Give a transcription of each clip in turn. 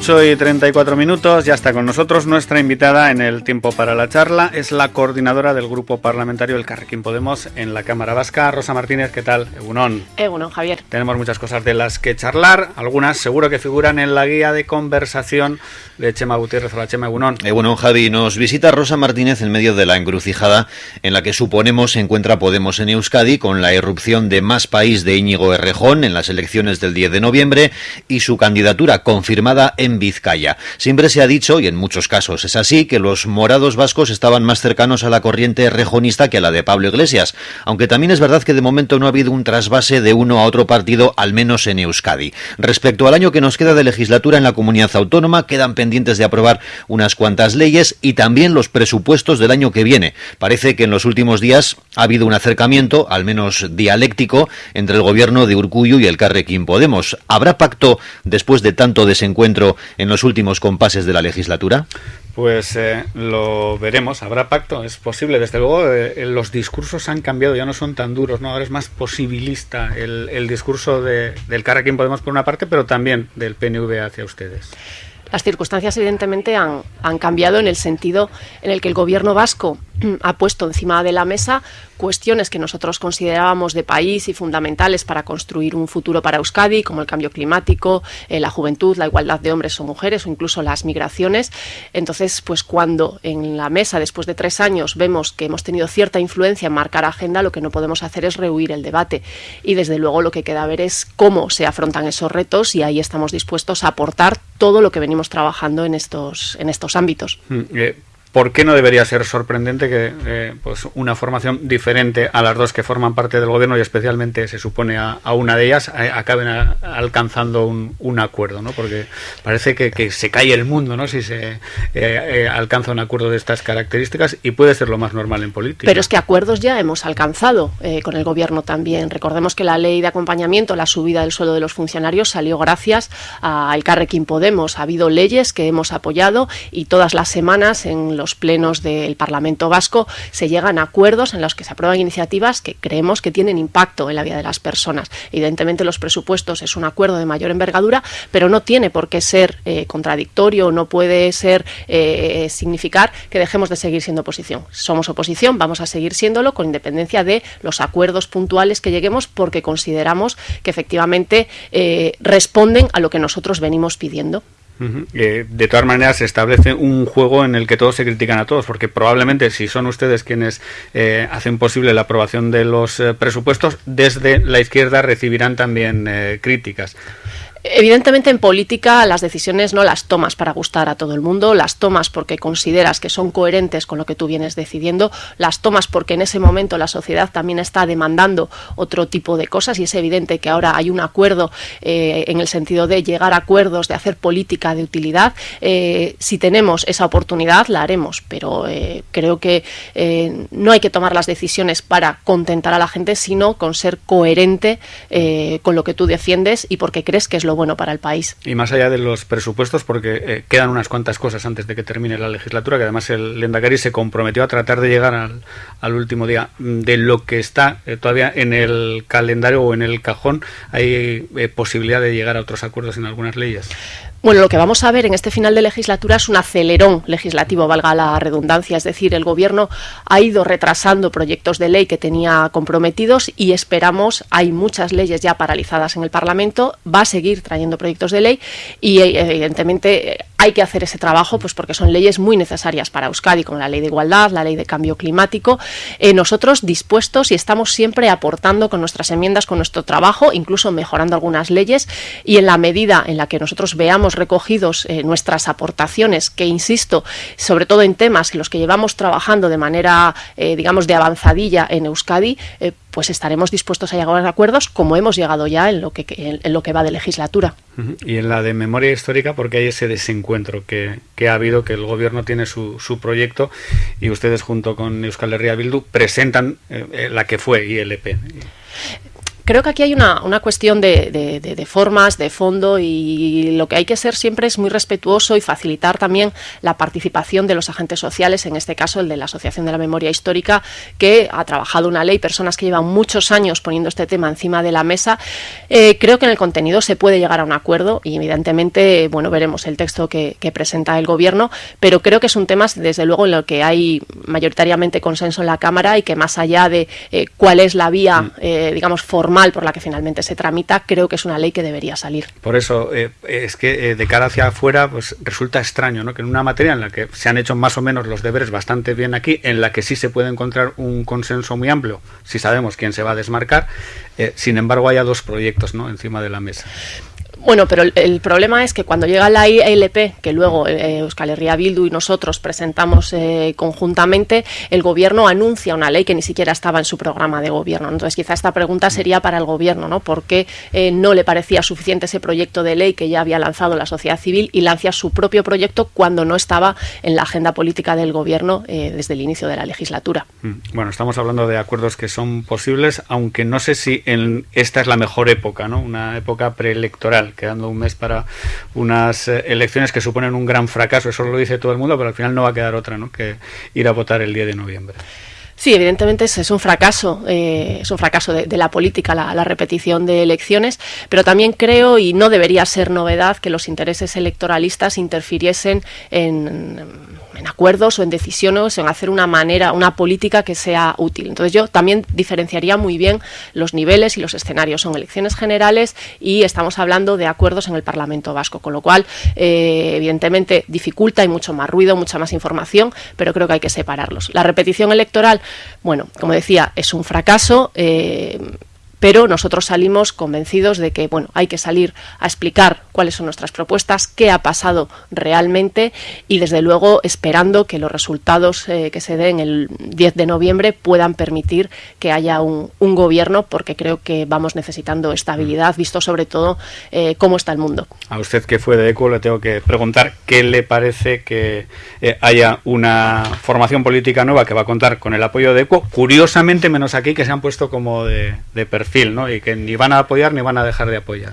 8 y 34 minutos, ya está con nosotros nuestra invitada en el tiempo para la charla, es la coordinadora del grupo parlamentario El Carrequín Podemos en la Cámara Vasca, Rosa Martínez, ¿qué tal? Egunon. Egunon, Javier. Tenemos muchas cosas de las que charlar, algunas seguro que figuran en la guía de conversación de Chema Gutiérrez. Hola Chema, Egunon. Egunon, Javi, nos visita Rosa Martínez en medio de la encrucijada en la que suponemos se encuentra Podemos en Euskadi con la irrupción de Más País de Íñigo Errejón en las elecciones del 10 de noviembre y su candidatura confirmada en Vizcaya. Siempre se ha dicho, y en muchos casos es así, que los morados vascos estaban más cercanos a la corriente rejonista que a la de Pablo Iglesias, aunque también es verdad que de momento no ha habido un trasvase de uno a otro partido, al menos en Euskadi. Respecto al año que nos queda de legislatura en la comunidad autónoma, quedan pendientes de aprobar unas cuantas leyes y también los presupuestos del año que viene. Parece que en los últimos días ha habido un acercamiento, al menos dialéctico, entre el gobierno de Urcuyo y el Carrequín Podemos. ¿Habrá pacto después de tanto desencuentro en los últimos compases de la legislatura? Pues eh, lo veremos, habrá pacto, es posible. Desde luego, eh, los discursos han cambiado, ya no son tan duros, ¿no? Ahora es más posibilista el, el discurso de, del Carrequín Podemos por una parte, pero también del PNV hacia ustedes. Las circunstancias evidentemente han, han, cambiado en el sentido en el que el gobierno vasco ha puesto encima de la mesa cuestiones que nosotros considerábamos de país y fundamentales para construir un futuro para Euskadi, como el cambio climático, eh, la juventud, la igualdad de hombres o mujeres o incluso las migraciones. Entonces, pues cuando en la mesa, después de tres años, vemos que hemos tenido cierta influencia en marcar agenda, lo que no podemos hacer es rehuir el debate. Y desde luego lo que queda ver es cómo se afrontan esos retos y ahí estamos dispuestos a aportar todo lo que venimos trabajando en estos, en estos ámbitos. Mm, eh, ¿Por qué no debería ser sorprendente que eh, pues una formación diferente a las dos que forman parte del gobierno y especialmente se supone a, una de ellas a, acaben alcanzando un, acuerdo? ¿no? Porque parece que, se cae el mundo ¿no? si se eh, eh, alcanza un acuerdo de estas características y puede ser lo más normal en política. Pero es que acuerdos ya hemos alcanzado eh, con el gobierno también. Recordemos que la ley de acompañamiento, la subida del sueldo de los funcionarios salió gracias al Carrequín Podemos. Ha habido leyes que hemos apoyado y todas las semanas en los plenos del Parlamento Vasco se llegan a acuerdos en los que se aprueban iniciativas que creemos que tienen impacto en la vida de las personas. Evidentemente los presupuestos es un acuerdo de mayor envergadura, pero no tiene por qué ser eh, contradictorio, no puede ser eh, significar que dejemos de seguir siendo oposición. Somos oposición, vamos a seguir siéndolo con independencia de los acuerdos puntuales que lleguemos porque consideramos que efectivamente eh, responden a lo que nosotros venimos pidiendo. Eh, de todas maneras, se establece un juego en el que todos se critican a todos, porque probablemente si son ustedes quienes eh, hacen posible la aprobación de los eh, presupuestos, desde la izquierda recibirán también eh, críticas. Evidentemente en política las decisiones no las tomas para gustar a todo el mundo, las tomas porque consideras que son coherentes con lo que tú vienes decidiendo, las tomas porque en ese momento la sociedad también está demandando otro tipo de cosas y es evidente que ahora hay un acuerdo eh, en el sentido de llegar a acuerdos, de hacer política de utilidad. Eh, si tenemos esa oportunidad la haremos, pero eh, creo que no hay que tomar las decisiones para contentar a la gente, sino con ser coherente con lo que tú defiendes y porque crees que es lo bueno para el país. Y más allá de los presupuestos, porque eh, quedan unas cuantas cosas antes de que termine la legislatura, que además el Lendakari se comprometió a tratar de llegar al, al último día. De lo que está eh, todavía en el calendario o en el cajón, hay eh, posibilidad de llegar a otros acuerdos en algunas leyes. Bueno, lo que vamos a ver en este final de legislatura es un acelerón legislativo, valga la redundancia, es decir, el Gobierno ha ido retrasando proyectos de ley que tenía comprometidos y esperamos, hay muchas leyes ya paralizadas en el Parlamento, va a seguir trayendo proyectos de ley y evidentemente hay que hacer ese trabajo pues porque son leyes muy necesarias para Euskadi, como la ley de igualdad, la ley de cambio climático. Eh, nosotros dispuestos y estamos siempre aportando con nuestras enmiendas, con nuestro trabajo, incluso mejorando algunas leyes y en la medida en la que nosotros veamos recogidos eh, nuestras aportaciones, que insisto, sobre todo en temas en los que llevamos trabajando de manera, eh, digamos, de avanzadilla en Euskadi, pues estaremos dispuestos a llegar a acuerdos como hemos llegado ya en lo que, en, lo que va de legislatura. Y en la de memoria histórica, porque hay ese desencuentro que, que ha habido, que el gobierno tiene su, su, proyecto y ustedes junto con Euskal Herria Bildu presentan eh, la que fue ILP Creo que aquí hay una, una cuestión de, de, de, formas, de fondo y lo que hay que ser siempre es muy respetuoso y facilitar también la participación de los agentes sociales, en este caso el de la Asociación de la Memoria Histórica, que ha trabajado una ley, personas que llevan muchos años poniendo este tema encima de la mesa. Eh, creo que en el contenido se puede llegar a un acuerdo y evidentemente, bueno, veremos el texto que, que presenta el Gobierno, pero creo que es un tema, desde luego, en lo que hay mayoritariamente consenso en la Cámara y que más allá de eh, cuál es la vía, mm. eh, digamos, formal por la que finalmente se tramita, creo que es una ley que debería salir. Por eso, eh, es que eh, de cara hacia afuera, pues resulta extraño, ¿no? Que en una materia en la que se han hecho más o menos los deberes bastante bien aquí, en la que sí se puede encontrar un consenso muy amplio, si sabemos quién se va a desmarcar, eh, sin embargo haya dos proyectos, ¿no? Encima de la mesa. Bueno, pero el, problema es que cuando llega la ILP, que luego eh, Euskal Herria Bildu y nosotros presentamos eh, conjuntamente, el gobierno anuncia una ley que ni siquiera estaba en su programa de gobierno. Entonces, quizá esta pregunta sería para el gobierno, ¿no? ¿Por qué eh, no le parecía suficiente ese proyecto de ley que ya había lanzado la sociedad civil y lanza su propio proyecto cuando no estaba en la agenda política del gobierno eh, desde el inicio de la legislatura? Mm, bueno, estamos hablando de acuerdos que son posibles, aunque no sé si en esta es la mejor época, ¿no? Una época preelectoral quedando un mes para unas eh, elecciones que suponen un gran fracaso, eso lo dice todo el mundo, pero al final no va a quedar otra ¿no? que ir a votar el día de noviembre. Sí, evidentemente es, un fracaso, eh, es un fracaso de, la política, la, repetición de elecciones, pero también creo, y no debería ser novedad, que los intereses electoralistas interfiriesen en, en acuerdos o en decisiones o en hacer una manera, una política que sea útil. Entonces yo también diferenciaría muy bien los niveles y los escenarios. Son elecciones generales y estamos hablando de acuerdos en el Parlamento Vasco, con lo cual eh, evidentemente dificulta, hay mucho más ruido, mucha más información, pero creo que hay que separarlos. La repetición electoral, bueno, como decía, es un fracaso. Eh, pero nosotros salimos convencidos de que bueno, hay que salir a explicar cuáles son nuestras propuestas, qué ha pasado realmente y desde luego esperando que los resultados eh, que se den el 10 de noviembre puedan permitir que haya un, gobierno porque creo que vamos necesitando estabilidad, visto sobre todo eh, cómo está el mundo. A usted que fue de ECO le tengo que preguntar qué le parece que eh, haya una formación política nueva que va a contar con el apoyo de ECO, curiosamente menos aquí que se han puesto como de, de perfil perfil, ¿no? Y que ni van a apoyar ni van a dejar de apoyar.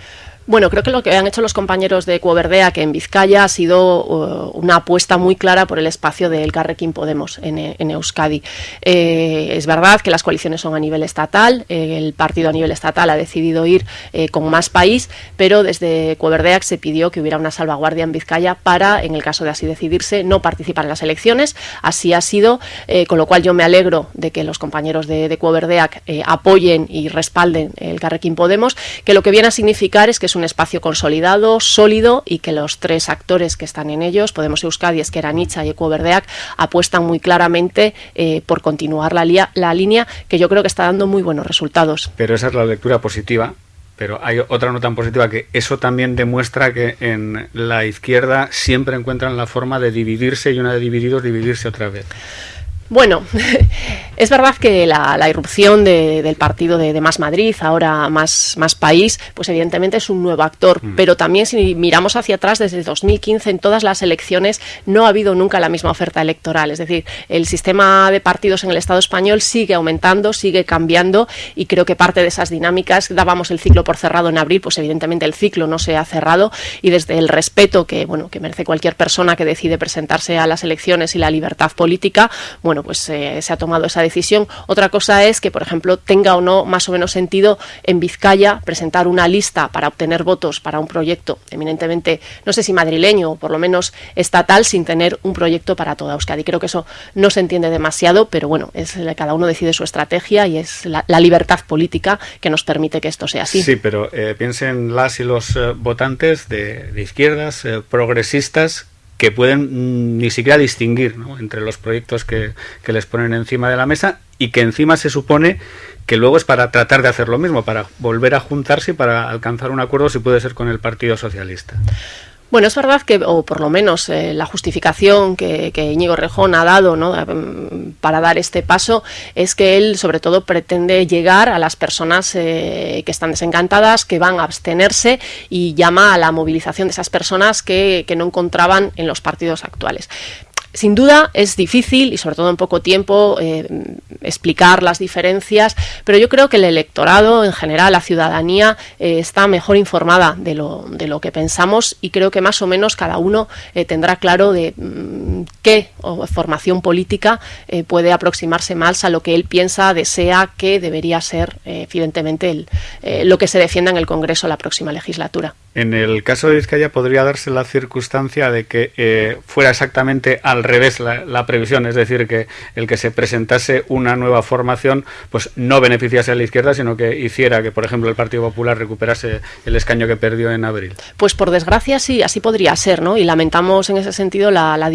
Bueno, creo que lo que han hecho los compañeros de Cuoverdea, que en Vizcaya ha sido uh, una apuesta muy clara por el espacio del Carrequín Podemos en, en Euskadi. Eh, es verdad que las coaliciones son a nivel estatal, eh, el partido a nivel estatal ha decidido ir eh, con más país, pero desde Cuoverdea se pidió que hubiera una salvaguardia en Vizcaya para, en el caso de así decidirse, no participar en las elecciones. Así ha sido, eh, con lo cual yo me alegro de que los compañeros de, de Cuoverdea eh, apoyen y respalden el Carrequín Podemos, que lo que viene a significar es que es un espacio consolidado, sólido y que los tres actores que están en ellos, Podemos Euskadi, Esquerra Nicha y Ecuoverdeac, apuestan muy claramente eh, por continuar la, la línea que yo creo que está dando muy buenos resultados. Pero esa es la lectura positiva pero hay otra no tan positiva que eso también demuestra que en la izquierda siempre encuentran la forma de dividirse y una de divididos dividirse otra vez. Bueno, es verdad que la, la irrupción de, del partido de, de, Más Madrid, ahora más, más País, pues evidentemente es un nuevo actor, mm. pero también si miramos hacia atrás, desde 2015 en todas las elecciones no ha habido nunca la misma oferta electoral, es decir, el sistema de partidos en el Estado español sigue aumentando, sigue cambiando y creo que parte de esas dinámicas, dábamos el ciclo por cerrado en abril, pues evidentemente el ciclo no se ha cerrado y desde el respeto que, bueno, que merece cualquier persona que decide presentarse a las elecciones y la libertad política, bueno, bueno, pues eh, se ha tomado esa decisión. Otra cosa es que, por ejemplo, tenga o no más o menos sentido en Vizcaya presentar una lista para obtener votos para un proyecto eminentemente, no sé si madrileño o por lo menos estatal, sin tener un proyecto para toda Euskadi. Creo que eso no se entiende demasiado, pero bueno, es cada uno decide su estrategia y es la, libertad política que nos permite que esto sea así. Sí, pero eh, piensen las y los eh, votantes de, izquierdas, progresistas, que pueden mm, ni siquiera distinguir ¿no? entre los proyectos que, que, les ponen encima de la mesa y que encima se supone que luego es para tratar de hacer lo mismo, para volver a juntarse y para alcanzar un acuerdo, si puede ser, con el Partido Socialista. Bueno, es verdad que, o por lo menos eh, la justificación que, que Íñigo Rejón ha dado ¿no? para dar este paso es que él sobre todo pretende llegar a las personas eh, que están desencantadas, que van a abstenerse y llama a la movilización de esas personas que no encontraban en los partidos actuales sin duda es difícil y sobre todo en poco tiempo eh, explicar las diferencias, pero yo creo que el electorado en general, la ciudadanía, eh, está mejor informada de lo, de lo que pensamos y creo que más o menos cada uno eh, tendrá claro de mm, qué formación política puede aproximarse más a lo que él piensa, desea que debería ser evidentemente el, lo que se defienda en el Congreso la próxima legislatura. En el caso de Vizcaya podría darse la circunstancia de que fuera exactamente al revés la, previsión, es decir, que el que se presentase una nueva formación pues no beneficiase a la izquierda, sino que hiciera que, por ejemplo, el Partido Popular recuperase el escaño que perdió en abril. Pues por desgracia sí, así podría ser, ¿no? Y lamentamos en ese sentido la, la,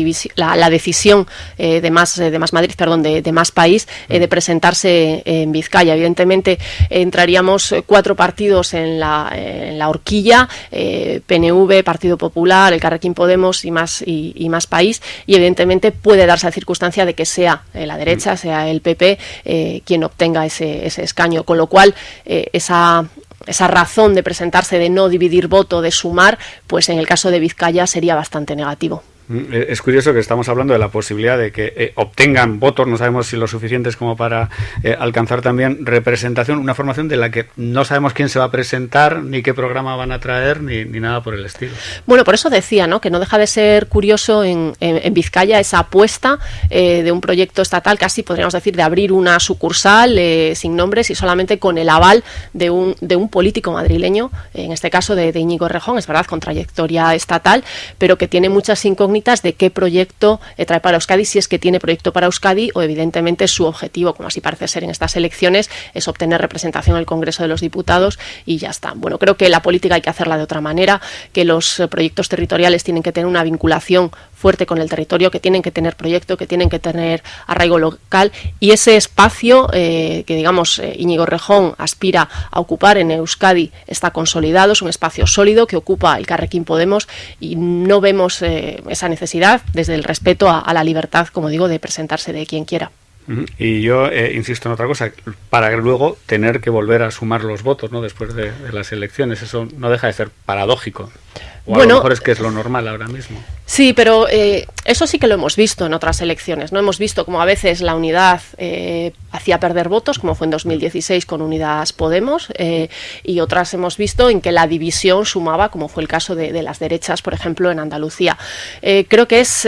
la, decisión eh, de más de más Madrid, perdón, de, más país eh, de presentarse en Vizcaya. Evidentemente entraríamos cuatro partidos en la, en la horquilla eh, PNV, Partido Popular, el Carrequín Podemos y más, y, más país, y evidentemente puede darse la circunstancia de que sea eh, la derecha, mm. sea el PP, eh, quien obtenga ese, ese, escaño, con lo cual esa esa razón de presentarse, de no dividir voto, de sumar, pues en el caso de Vizcaya sería bastante negativo. Mm, es curioso que estamos hablando de la posibilidad de que eh, obtengan votos, no sabemos si lo suficientes como para eh, alcanzar también representación, una formación de la que no sabemos quién se va a presentar, ni qué programa van a traer, ni, nada por el estilo. Bueno, por eso decía, ¿no? Que no deja de ser curioso en, Vizcaya esa apuesta eh, de un proyecto estatal, casi podríamos decir, de abrir una sucursal sin nombres y solamente con el aval de un, de un político madrileño, en este caso de, de Íñigo Rejón, es verdad, con trayectoria estatal, pero que tiene muchas incógnitas de qué proyecto eh, trae para Euskadi, si es que tiene proyecto para Euskadi o evidentemente su objetivo, como así parece ser en estas elecciones, es obtener representación en el Congreso de los Diputados y ya está. Bueno, creo que la política hay que hacerla de otra manera, que los eh, proyectos territoriales tienen que tener una vinculación fuerte con el territorio, que tienen que tener proyecto, que tienen que tener arraigo local y ese espacio eh, que, digamos, Íñigo Rejón aspira a ocupar en Euskadi está consolidado, es un espacio sólido que ocupa el Carrequín Podemos y no vemos esa necesidad desde el respeto a, la libertad, como digo, de presentarse de quien quiera. Y yo insisto en otra cosa, para luego tener que volver a sumar los votos ¿no? después de, de las elecciones. Eso no deja de ser paradójico. O a lo mejor es que es lo normal ahora mismo. Sí, pero eh, eso sí que lo hemos visto en otras elecciones. No hemos visto como a veces la unidad eh, hacía perder votos, como fue en 2016 con Unidas Podemos, eh, y otras hemos visto en que la división sumaba, como fue el caso de, de las derechas, por ejemplo, en Andalucía. creo que es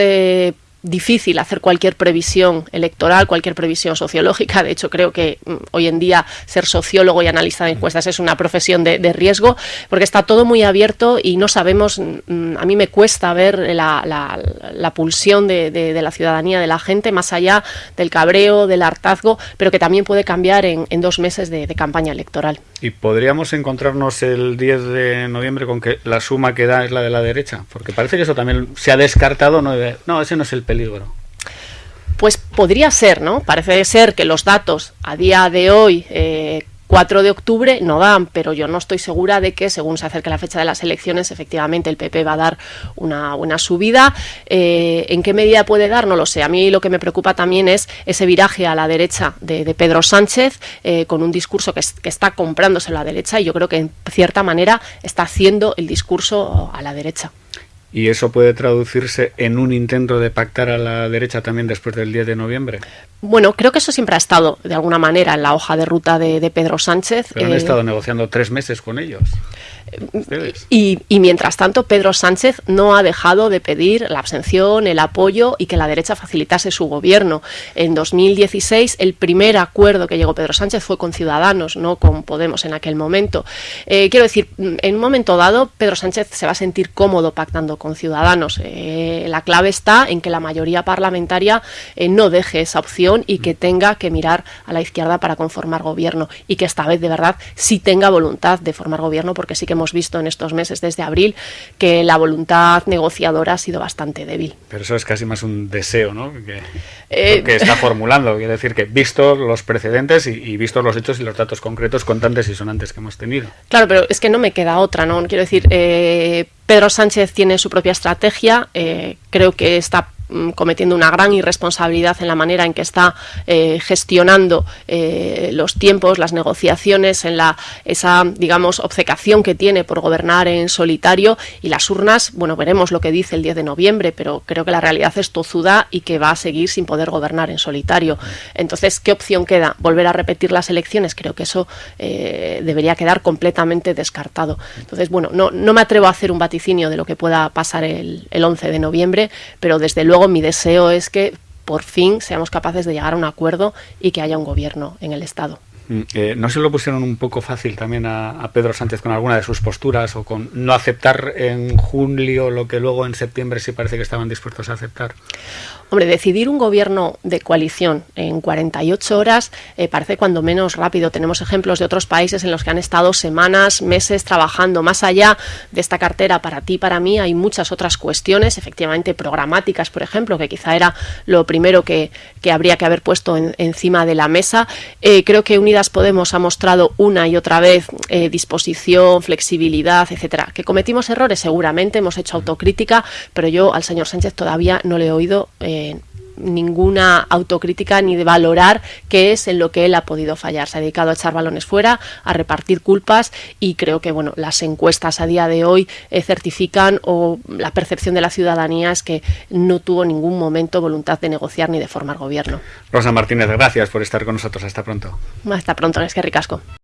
difícil hacer cualquier previsión electoral, cualquier previsión sociológica. De hecho, creo que mm, hoy en día ser sociólogo y analista de encuestas es una profesión de, riesgo, porque está todo muy abierto y no sabemos, mm, a mí me cuesta ver la, pulsión de, la ciudadanía, de la gente, más allá del cabreo, del hartazgo, pero que también puede cambiar en, dos meses de, campaña electoral. ¿Y podríamos encontrarnos el 10 de noviembre con que la suma que da es la de la derecha? Porque parece que eso también se ha descartado, no, no ese no es el Pues podría ser, ¿no? Parece ser que los datos a día de hoy, 4 eh, de octubre, no dan, pero yo no estoy segura de que, según se acerque la fecha de las elecciones, efectivamente el PP va a dar una buena subida. Eh, ¿En qué medida puede dar? No lo sé. A mí lo que me preocupa también es ese viraje a la derecha de, Pedro Sánchez, eh, con un discurso que, que está comprándose a la derecha y yo creo que en cierta manera está haciendo el discurso a la derecha. ¿Y eso puede traducirse en un intento de pactar a la derecha también después del 10 de noviembre? Bueno, creo que eso siempre ha estado de alguna manera en la hoja de ruta de, Pedro Sánchez. Pero han eh, estado negociando tres meses con ellos. Y, mientras tanto, Pedro Sánchez no ha dejado de pedir la abstención, el apoyo y que la derecha facilitase su gobierno. En 2016, el primer acuerdo que llegó Pedro Sánchez fue con Ciudadanos, no con Podemos en aquel momento. Eh, quiero decir, en un momento dado, Pedro Sánchez se va a sentir cómodo pactando con Ciudadanos. Eh, la clave está en que la mayoría parlamentaria eh, no deje esa opción y que tenga que mirar a la izquierda para conformar gobierno y que esta vez, de verdad, sí tenga voluntad de formar gobierno porque sí que hemos visto en estos meses desde abril que la voluntad negociadora ha sido bastante débil. Pero eso es casi más un deseo, ¿no? Que, eh, está formulando. Quiere decir que visto los precedentes y, y vistos los hechos y los datos concretos contantes y sonantes que hemos tenido. Claro, pero es que no me queda otra, ¿no? Quiero decir, eh, Pedro Sánchez tiene su propia estrategia, eh, creo que está cometiendo una gran irresponsabilidad en la manera en que está eh, gestionando eh, los tiempos, las negociaciones, en la esa, digamos, obcecación que tiene por gobernar en solitario y las urnas, bueno, veremos lo que dice el 10 de noviembre, pero creo que la realidad es tozuda y que va a seguir sin poder gobernar en solitario. Entonces, ¿qué opción queda? ¿Volver a repetir las elecciones? Creo que eso eh, debería quedar completamente descartado. Entonces, bueno, no, no me atrevo a hacer un vaticinio de lo que pueda pasar el, el 11 de noviembre, pero desde luego mi deseo es que por fin seamos capaces de llegar a un acuerdo y que haya un gobierno en el Estado. Mm, eh, ¿No se lo pusieron un poco fácil también a, a, Pedro Sánchez con alguna de sus posturas o con no aceptar en julio lo que luego en septiembre sí parece que estaban dispuestos a aceptar? Hombre, decidir un gobierno de coalición en 48 horas eh, parece cuando menos rápido. Tenemos ejemplos de otros países en los que han estado semanas, meses trabajando. Más allá de esta cartera para ti, para mí, hay muchas otras cuestiones, efectivamente programáticas, por ejemplo, que quizá era lo primero que, que habría que haber puesto en, encima de la mesa. Eh, creo que Podemos ha mostrado una y otra vez eh, disposición, flexibilidad, etcétera. Que cometimos errores, seguramente, hemos hecho autocrítica, pero yo al señor Sánchez todavía no le he oído ninguna autocrítica ni de valorar qué es en lo que él ha podido fallar. Se ha dedicado a echar balones fuera, a repartir culpas y creo que bueno, las encuestas a día de hoy eh, certifican o la percepción de la ciudadanía es que no tuvo ningún momento voluntad de negociar ni de formar gobierno. Rosa Martínez, gracias por estar con nosotros. Hasta pronto. Hasta pronto, es que ricasco.